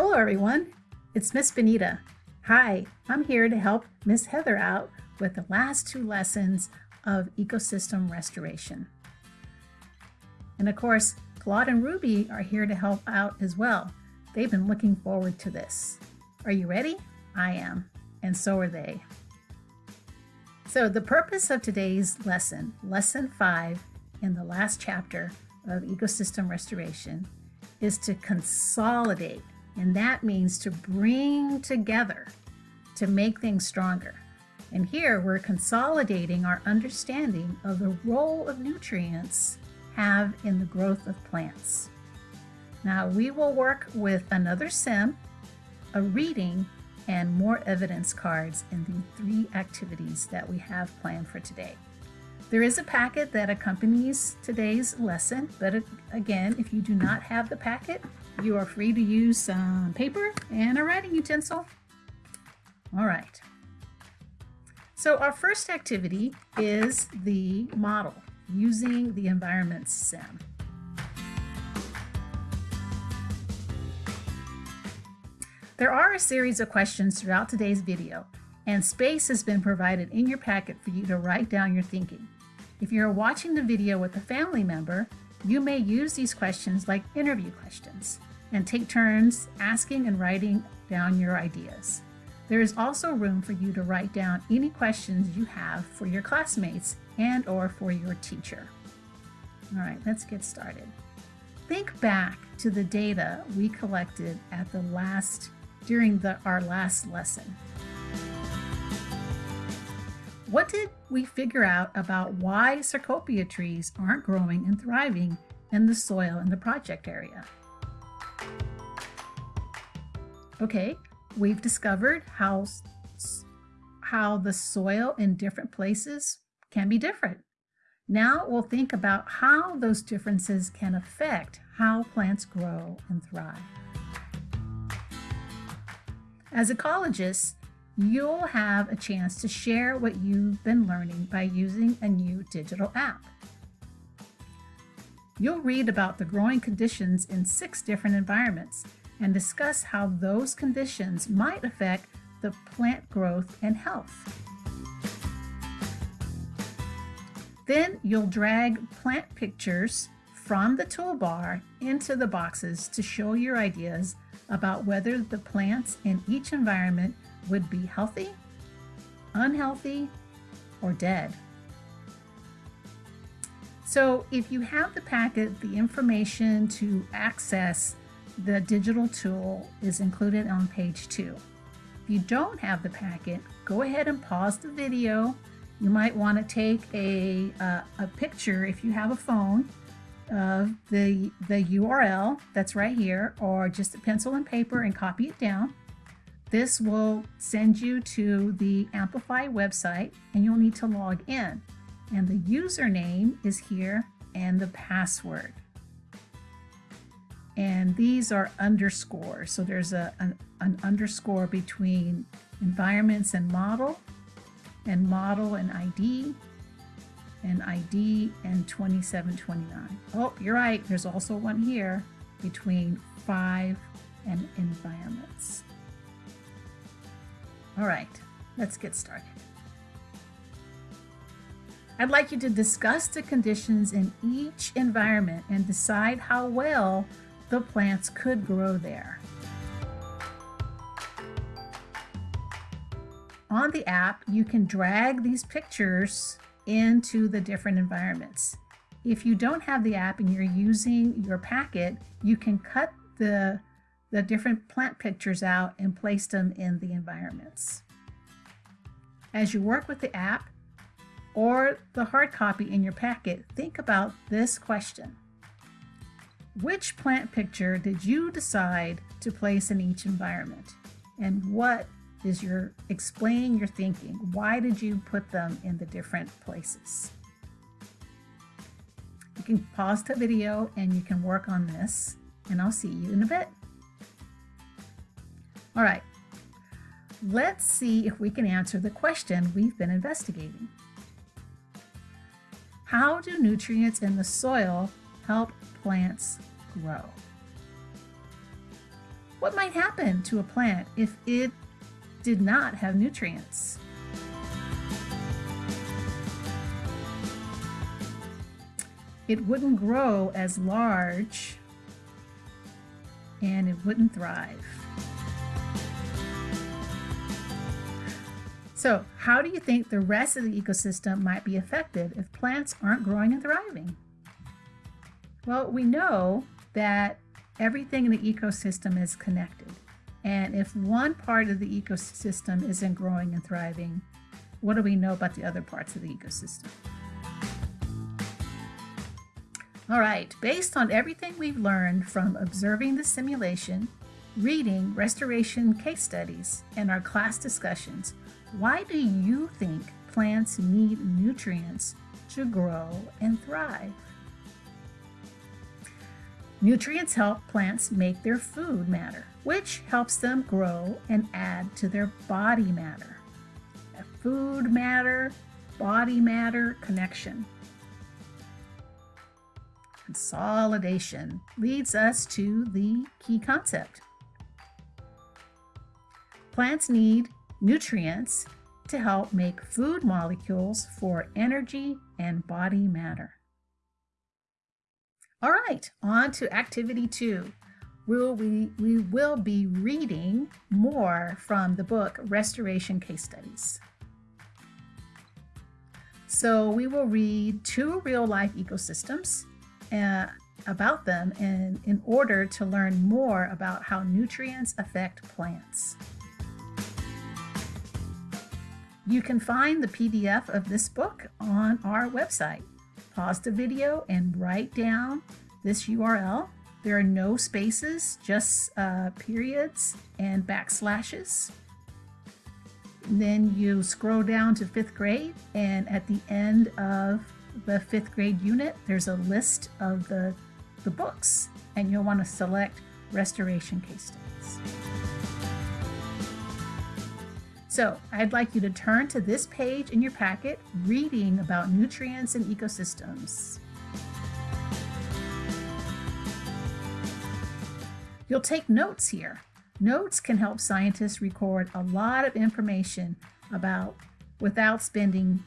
Hello everyone, it's Miss Benita. Hi, I'm here to help Miss Heather out with the last two lessons of ecosystem restoration. And of course, Claude and Ruby are here to help out as well. They've been looking forward to this. Are you ready? I am, and so are they. So the purpose of today's lesson, lesson five in the last chapter of ecosystem restoration, is to consolidate, and that means to bring together to make things stronger. And here we're consolidating our understanding of the role of nutrients have in the growth of plants. Now we will work with another sim, a reading, and more evidence cards in the three activities that we have planned for today. There is a packet that accompanies today's lesson, but again, if you do not have the packet, you are free to use some paper and a writing utensil. All right. So our first activity is the model using the environment sim. There are a series of questions throughout today's video, and space has been provided in your packet for you to write down your thinking. If you're watching the video with a family member, you may use these questions like interview questions and take turns asking and writing down your ideas. There is also room for you to write down any questions you have for your classmates and or for your teacher. All right, let's get started. Think back to the data we collected at the last during the, our last lesson. What did we figure out about why Cecropia trees aren't growing and thriving in the soil in the project area? Okay, we've discovered how, how the soil in different places can be different. Now we'll think about how those differences can affect how plants grow and thrive. As ecologists, you'll have a chance to share what you've been learning by using a new digital app. You'll read about the growing conditions in six different environments and discuss how those conditions might affect the plant growth and health. Then you'll drag plant pictures from the toolbar into the boxes to show your ideas about whether the plants in each environment would be healthy, unhealthy, or dead. So if you have the packet, the information to access the digital tool is included on page two. If you don't have the packet, go ahead and pause the video. You might want to take a, uh, a picture if you have a phone of the, the URL that's right here or just a pencil and paper and copy it down. This will send you to the Amplify website and you'll need to log in. And the username is here and the password. And these are underscores. So there's a, an, an underscore between environments and model and model and ID and ID and 2729. Oh, you're right. There's also one here between 5 and environments. All right, let's get started. I'd like you to discuss the conditions in each environment and decide how well the plants could grow there. On the app, you can drag these pictures into the different environments. If you don't have the app and you're using your packet, you can cut the, the different plant pictures out and place them in the environments. As you work with the app or the hard copy in your packet, think about this question. Which plant picture did you decide to place in each environment? And what is your explaining your thinking. Why did you put them in the different places? You can pause the video and you can work on this and I'll see you in a bit. All right, let's see if we can answer the question we've been investigating. How do nutrients in the soil help plants grow? What might happen to a plant if it did not have nutrients? It wouldn't grow as large and it wouldn't thrive. So how do you think the rest of the ecosystem might be affected if plants aren't growing and thriving? Well, we know that everything in the ecosystem is connected. And if one part of the ecosystem isn't growing and thriving, what do we know about the other parts of the ecosystem? All right, based on everything we've learned from observing the simulation, reading restoration case studies, and our class discussions, why do you think plants need nutrients to grow and thrive? Nutrients help plants make their food matter, which helps them grow and add to their body matter. A food matter, body matter connection. Consolidation leads us to the key concept. Plants need nutrients to help make food molecules for energy and body matter. All right, on to activity two. We'll, we, we will be reading more from the book Restoration Case Studies. So we will read two real-life ecosystems uh, about them in, in order to learn more about how nutrients affect plants. You can find the PDF of this book on our website, pause the video and write down this URL. There are no spaces, just uh, periods and backslashes. then you scroll down to fifth grade and at the end of the fifth grade unit, there's a list of the, the books and you'll want to select restoration case studies. So I'd like you to turn to this page in your packet, reading about nutrients and ecosystems. You'll take notes here. Notes can help scientists record a lot of information about without spending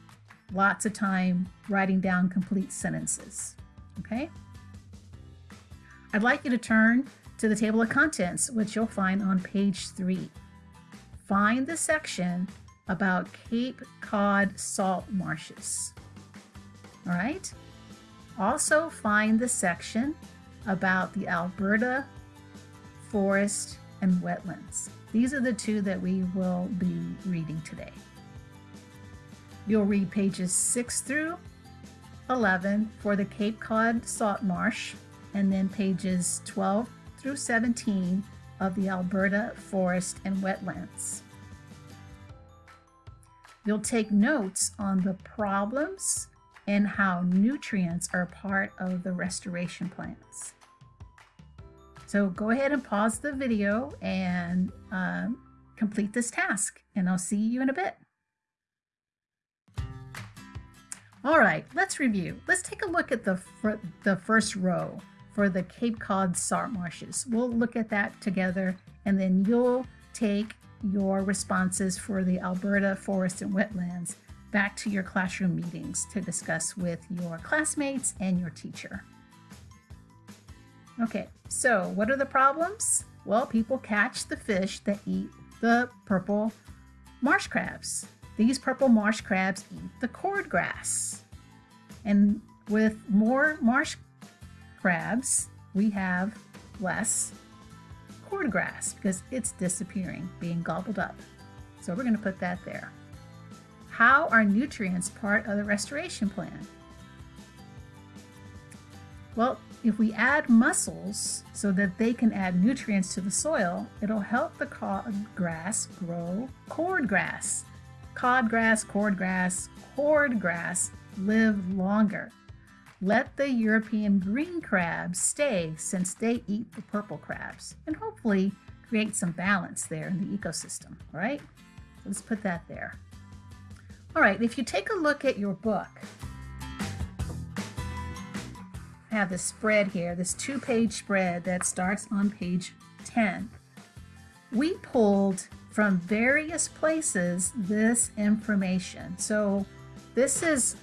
lots of time writing down complete sentences. Okay? I'd like you to turn to the table of contents, which you'll find on page three find the section about Cape Cod salt marshes. All right. Also find the section about the Alberta forest and wetlands. These are the two that we will be reading today. You'll read pages 6 through 11 for the Cape Cod salt marsh and then pages 12 through 17 of the Alberta forest and wetlands. You'll take notes on the problems and how nutrients are part of the restoration plans. So go ahead and pause the video and um, complete this task and I'll see you in a bit. All right, let's review. Let's take a look at the, the first row for the Cape Cod salt marshes. We'll look at that together and then you'll take your responses for the Alberta Forest and Wetlands back to your classroom meetings to discuss with your classmates and your teacher. Okay, so what are the problems? Well, people catch the fish that eat the purple marsh crabs. These purple marsh crabs eat the cord grass. And with more marsh crabs, we have less cord grass because it's disappearing, being gobbled up. So we're going to put that there. How are nutrients part of the restoration plan? Well, if we add mussels so that they can add nutrients to the soil, it'll help the cod grass grow cord grass. Cod grass, cord grass, cord grass live longer. Let the European green crabs stay since they eat the purple crabs and hopefully create some balance there in the ecosystem, right? Let's put that there. All right, if you take a look at your book, I have this spread here, this two-page spread that starts on page 10. we pulled from various places this information. So this is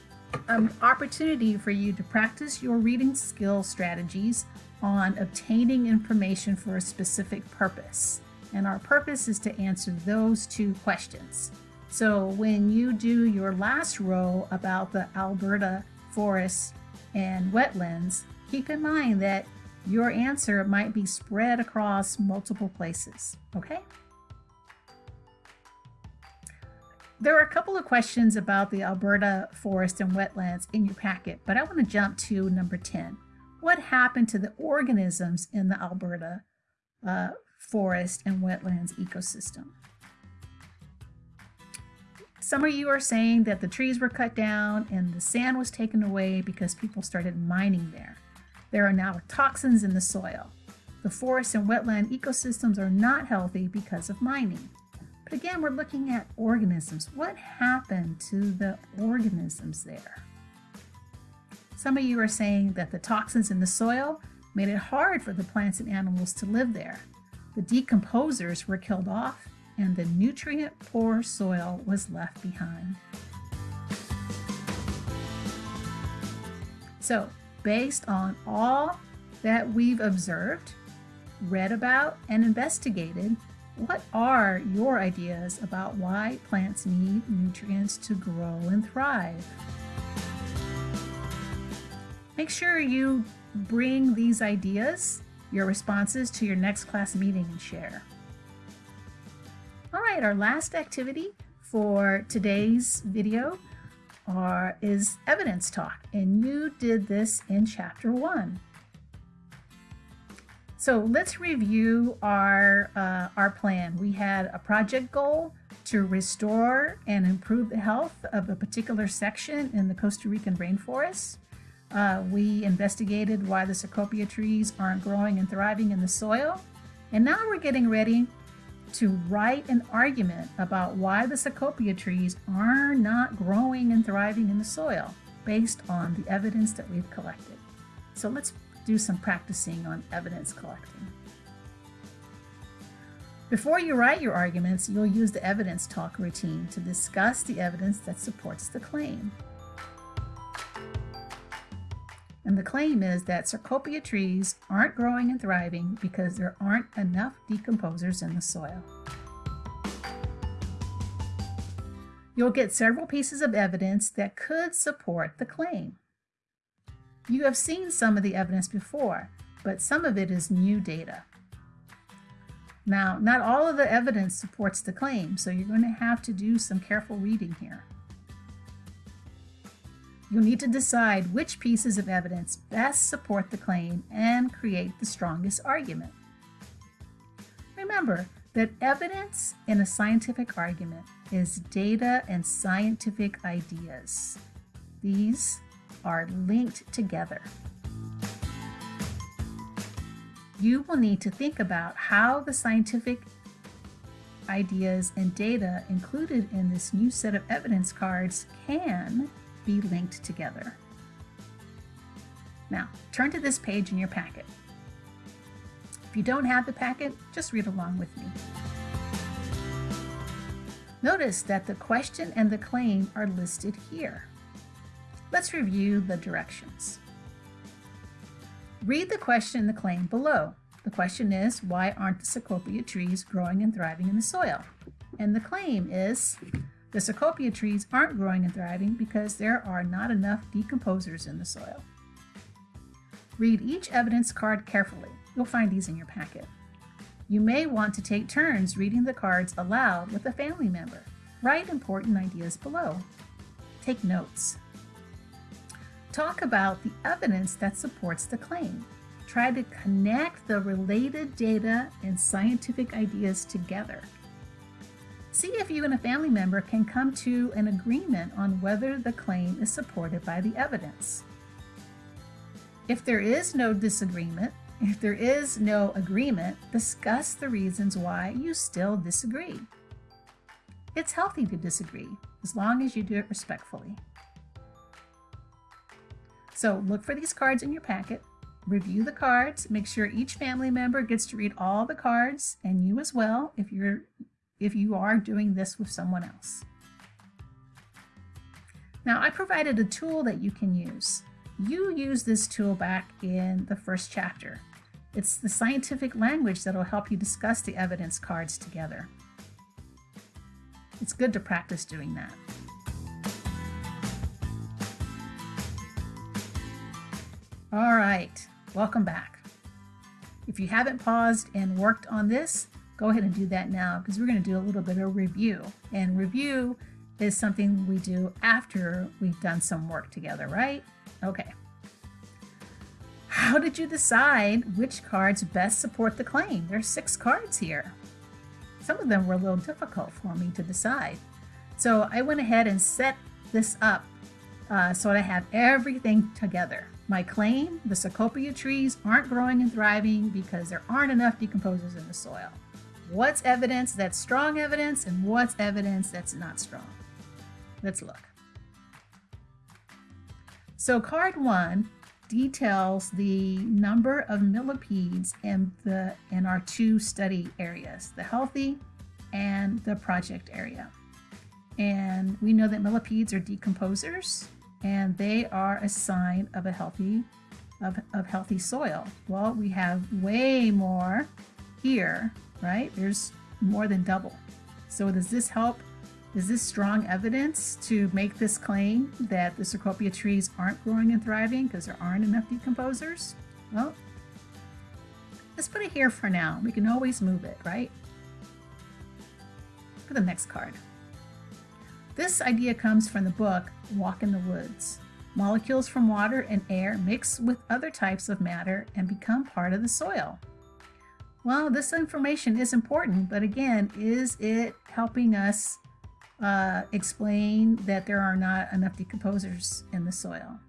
an opportunity for you to practice your reading skill strategies on obtaining information for a specific purpose. And our purpose is to answer those two questions. So when you do your last row about the Alberta forests and wetlands, keep in mind that your answer might be spread across multiple places, okay? There are a couple of questions about the Alberta forest and wetlands in your packet, but I want to jump to number 10. What happened to the organisms in the Alberta uh, forest and wetlands ecosystem? Some of you are saying that the trees were cut down and the sand was taken away because people started mining there. There are now toxins in the soil. The forest and wetland ecosystems are not healthy because of mining. Again, we're looking at organisms. What happened to the organisms there? Some of you are saying that the toxins in the soil made it hard for the plants and animals to live there. The decomposers were killed off and the nutrient poor soil was left behind. So, based on all that we've observed, read about, and investigated, what are your ideas about why plants need nutrients to grow and thrive? Make sure you bring these ideas, your responses to your next class meeting and share. All right, our last activity for today's video are, is evidence talk, and you did this in chapter one. So let's review our, uh, our plan. We had a project goal to restore and improve the health of a particular section in the Costa Rican rainforest. Uh, we investigated why the Cecropia trees aren't growing and thriving in the soil. And now we're getting ready to write an argument about why the Cecropia trees are not growing and thriving in the soil based on the evidence that we've collected. So let's do some practicing on evidence collecting. Before you write your arguments, you'll use the evidence talk routine to discuss the evidence that supports the claim. And the claim is that Cecropia trees aren't growing and thriving because there aren't enough decomposers in the soil. You'll get several pieces of evidence that could support the claim. You have seen some of the evidence before, but some of it is new data. Now, not all of the evidence supports the claim, so you're going to have to do some careful reading here. You'll need to decide which pieces of evidence best support the claim and create the strongest argument. Remember that evidence in a scientific argument is data and scientific ideas. These are linked together. You will need to think about how the scientific ideas and data included in this new set of evidence cards can be linked together. Now, turn to this page in your packet. If you don't have the packet, just read along with me. Notice that the question and the claim are listed here. Let's review the directions. Read the question and the claim below. The question is, why aren't the Cecropia trees growing and thriving in the soil? And the claim is, the Cecropia trees aren't growing and thriving because there are not enough decomposers in the soil. Read each evidence card carefully. You'll find these in your packet. You may want to take turns reading the cards aloud with a family member. Write important ideas below. Take notes. Talk about the evidence that supports the claim. Try to connect the related data and scientific ideas together. See if you and a family member can come to an agreement on whether the claim is supported by the evidence. If there is no disagreement, if there is no agreement, discuss the reasons why you still disagree. It's healthy to disagree, as long as you do it respectfully. So look for these cards in your packet, review the cards, make sure each family member gets to read all the cards and you as well if you're if you are doing this with someone else. Now I provided a tool that you can use. You use this tool back in the first chapter. It's the scientific language that will help you discuss the evidence cards together. It's good to practice doing that. All right, welcome back. If you haven't paused and worked on this, go ahead and do that now because we're going to do a little bit of review. And review is something we do after we've done some work together, right? Okay. How did you decide which cards best support the claim? There's six cards here. Some of them were a little difficult for me to decide. So I went ahead and set this up uh, so I have everything together. My claim, the Cecropia trees aren't growing and thriving because there aren't enough decomposers in the soil. What's evidence that's strong evidence and what's evidence that's not strong? Let's look. So card one details the number of millipedes in, the, in our two study areas, the healthy and the project area. And we know that millipedes are decomposers and they are a sign of a healthy of, of healthy soil. Well, we have way more here, right? There's more than double. So does this help? Is this strong evidence to make this claim that the Cecropia trees aren't growing and thriving because there aren't enough decomposers? Well, let's put it here for now. We can always move it, right? For the next card. This idea comes from the book Walk in the Woods. Molecules from water and air mix with other types of matter and become part of the soil. Well, this information is important, but again, is it helping us uh, explain that there are not enough decomposers in the soil?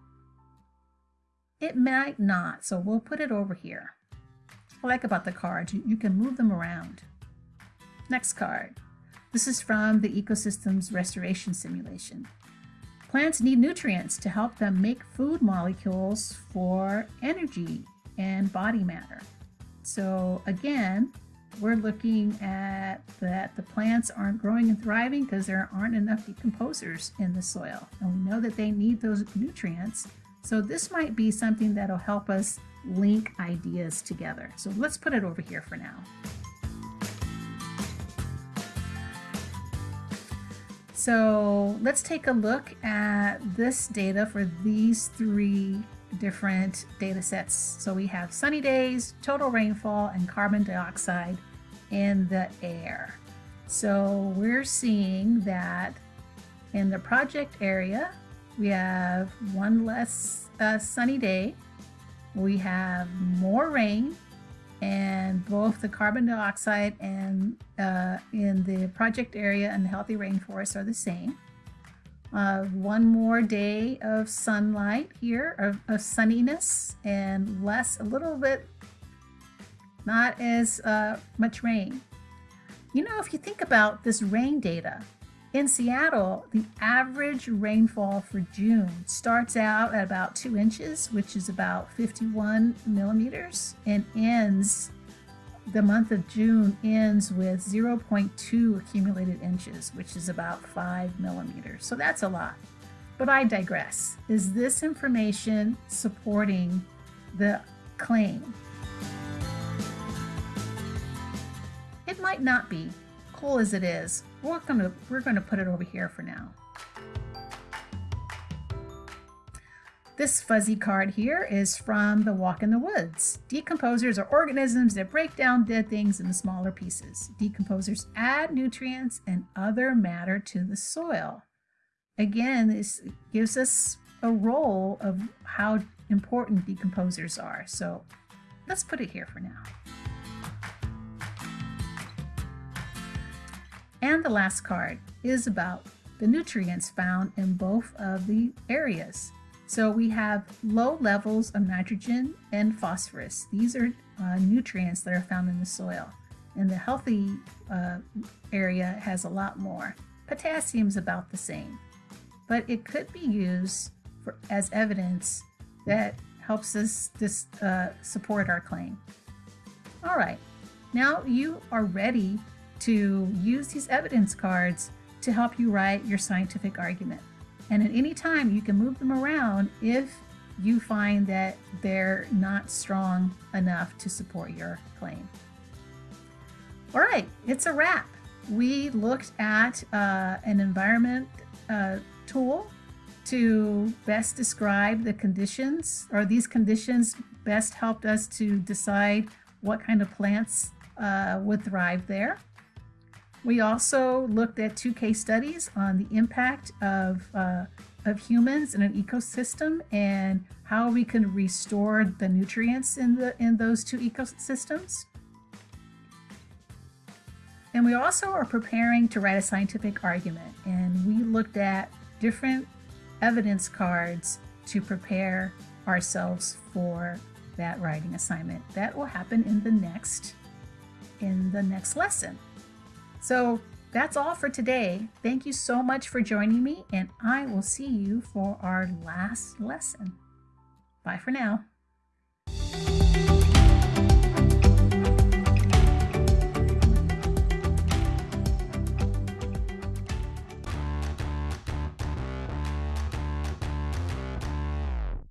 It might not, so we'll put it over here. I like about the cards, you, you can move them around. Next card. This is from the Ecosystems Restoration Simulation. Plants need nutrients to help them make food molecules for energy and body matter. So again, we're looking at that the plants aren't growing and thriving because there aren't enough decomposers in the soil. And we know that they need those nutrients. So this might be something that'll help us link ideas together. So let's put it over here for now. So let's take a look at this data for these three different data sets. So we have sunny days, total rainfall, and carbon dioxide in the air. So we're seeing that in the project area, we have one less uh, sunny day, we have more rain, and both the carbon dioxide and uh, in the project area and the healthy rainforest are the same. Uh, one more day of sunlight here, of, of, sunniness, and less, a little bit, not as uh, much rain. You know, if you think about this rain data, in Seattle, the average rainfall for June starts out at about two inches, which is about 51 millimeters, and ends, the month of June ends with 0.2 accumulated inches, which is about five millimeters. So that's a lot. But I digress. Is this information supporting the claim? It might not be, cool as it is, we're gonna, we're gonna put it over here for now. This fuzzy card here is from the Walk in the Woods. Decomposers are organisms that break down dead things into smaller pieces. Decomposers add nutrients and other matter to the soil. Again, this gives us a role of how important decomposers are. So let's put it here for now. And the last card is about the nutrients found in both of the areas. So we have low levels of nitrogen and phosphorus. These are uh, nutrients that are found in the soil. And the healthy uh, area has a lot more. Potassium is about the same. But it could be used for, as evidence that helps us this, uh, support our claim. All right, now you are ready to use these evidence cards to help you write your scientific argument. And at any time, you can move them around if you find that they're not strong enough to support your claim. All right, it's a wrap. We looked at uh, an environment uh, tool to best describe the conditions, or these conditions best helped us to decide what kind of plants uh, would thrive there. We also looked at two case studies on the impact of, uh, of humans in an ecosystem and how we can restore the nutrients in, the, in those two ecosystems. And we also are preparing to write a scientific argument, and we looked at different evidence cards to prepare ourselves for that writing assignment. That will happen in the next in the next lesson. So that's all for today. Thank you so much for joining me, and I will see you for our last lesson. Bye for now.